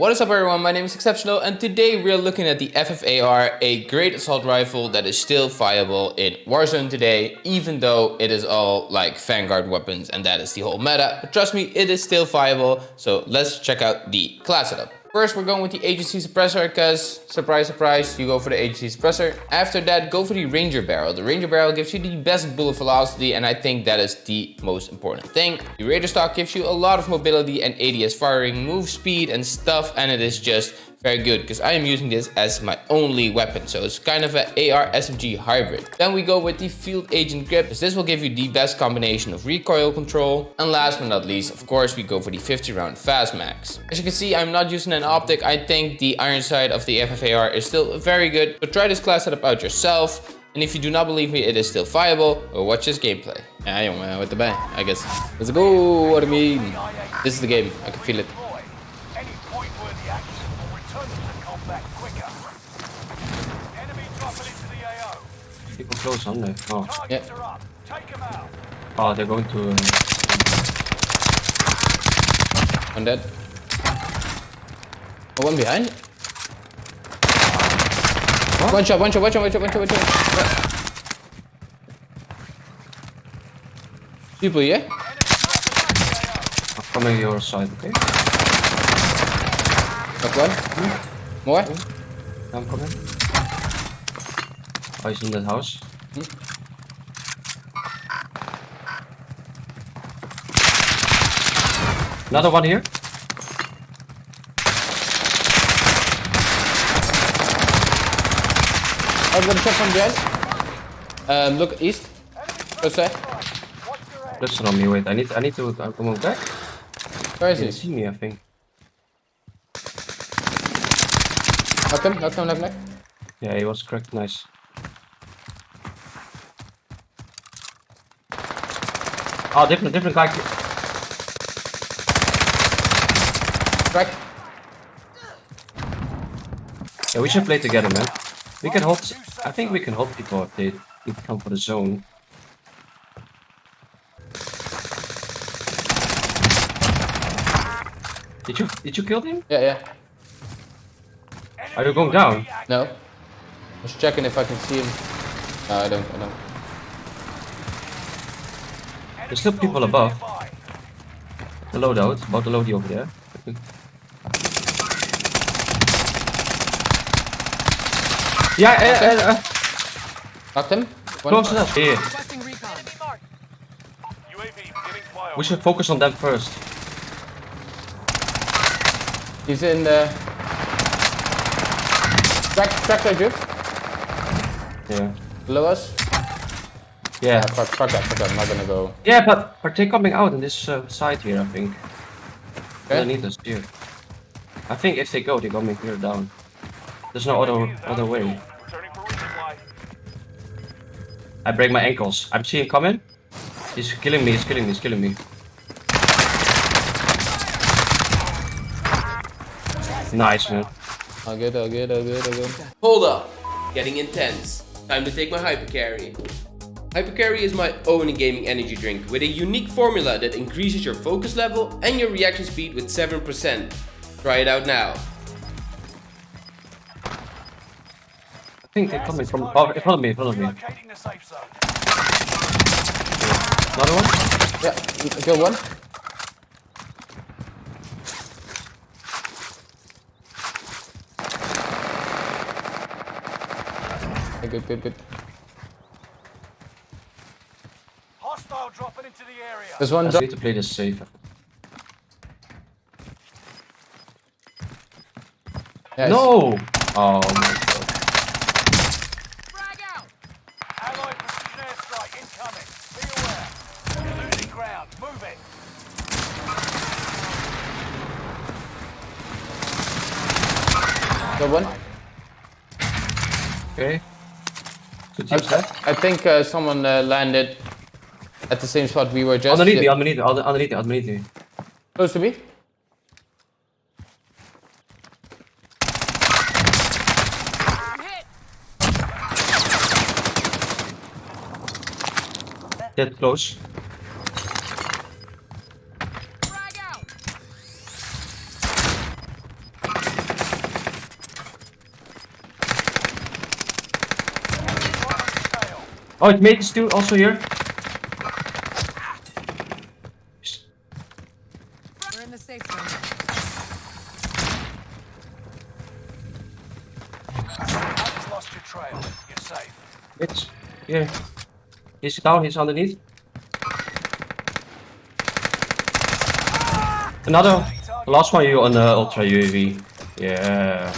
What is up everyone, my name is Exceptional and today we're looking at the FFAR, a great assault rifle that is still viable in Warzone today, even though it is all like Vanguard weapons and that is the whole meta. But trust me, it is still viable, so let's check out the class setup. First, we're going with the agency suppressor because, surprise, surprise, you go for the agency suppressor. After that, go for the ranger barrel. The ranger barrel gives you the best bullet velocity and I think that is the most important thing. The raider stock gives you a lot of mobility and ADS firing, move speed and stuff and it is just very good because I am using this as my only weapon. So it's kind of an AR SMG hybrid. Then we go with the field agent grip because this will give you the best combination of recoil control. And last but not least, of course, we go for the 50 round fast mags. As you can see, I'm not using an optic. I think the iron sight of the FFAR is still very good. So try this class setup out yourself. And if you do not believe me, it is still viable, or watch this gameplay. I don't know what the bang, I guess. Let's go, what I mean. This is the game, I can feel it. People close on there. Oh. Yeah. Oh, they're going to. Uh... One dead. Oh, one behind. What? One shot, one shot, one shot, one shot, one shot, one shot. People, yeah? I'm coming your side, okay? Got one. Hmm? More? I'm coming. Oh, he's in that house. Hmm? Another one here. I'm gonna check from behind. Um, look east. Go side. Listen on me, wait. I need I need to uh, come on back. Where is He see me, I think. Knock him, knock him, knock, knock. Yeah, he was cracked. Nice. Oh, different, different guy. Crack. Yeah, we should play together, man. We can hold. I think we can hold people if they if come for the zone. Did you did you kill him? Yeah, yeah. Are you going down? No. Just checking if I can see him. No, I don't, I don't. There's still people above. The loadout, about the loadie over there. Yeah, uh, uh, uh, Knocked him. One. close enough. Here. We should focus on them first. He's in the... Crack, crack that drip. Yeah. Below us. Yeah. Ah, fuck, fuck that, fuck that. I'm not gonna go. Yeah, but but they're coming out on this uh, side here, I think. Okay. They need us here. I think if they go, they're coming here down. There's no other other way. I break my ankles. I'm seeing coming. He's killing me. He's killing me. He's killing me. Nice man. All good, all good, all good, all good. Hold up, getting intense. Time to take my Hypercarry. Hypercarry is my own gaming energy drink with a unique formula that increases your focus level and your reaction speed with 7%. Try it out now. I think they're coming from. Oh, in front of me. In front of me. Another one. Yeah, kill one. Good, good, good. Hostile dropping into the area. There's one I drop. need to play this safe. Yes. No. Oh my god. Frag out. Allied precision airstrike incoming. Be aware. Losing ground. Move it. Got one. Okay. Two I. I think uh, someone uh, landed at the same spot we were just. Underneath yeah. me, underneath me, underneath me, underneath me. Close to me. Dead close. Oh, it made us too also here. Trail. You're safe. It's here. He's down, he's underneath. Another. Last one you on the ultra UAV. Yeah.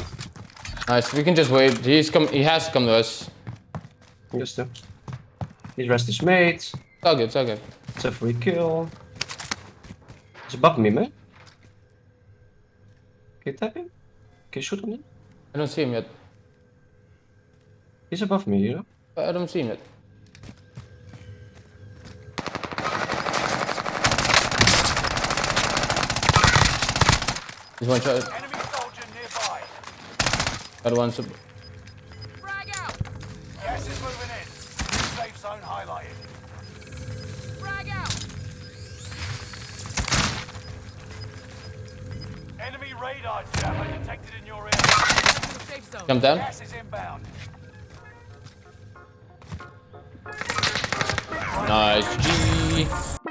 Nice. We can just wait. He's come. He has to come to us. Just uh, He's rest his mates. It's all good. It's all good. It's a free kill. He's above me, man. Can you tap him? Can you shoot him? I don't see him yet. He's above me, you know? I don't see him yet. He's one shot. Enemy soldier nearby. Other one's. up- Frag out! Gas is moving in. Safe zone highlighted. Frag out! Enemy radar jammer detected in your area. Safe zone. Come down. Gas is inbound. Nice. G.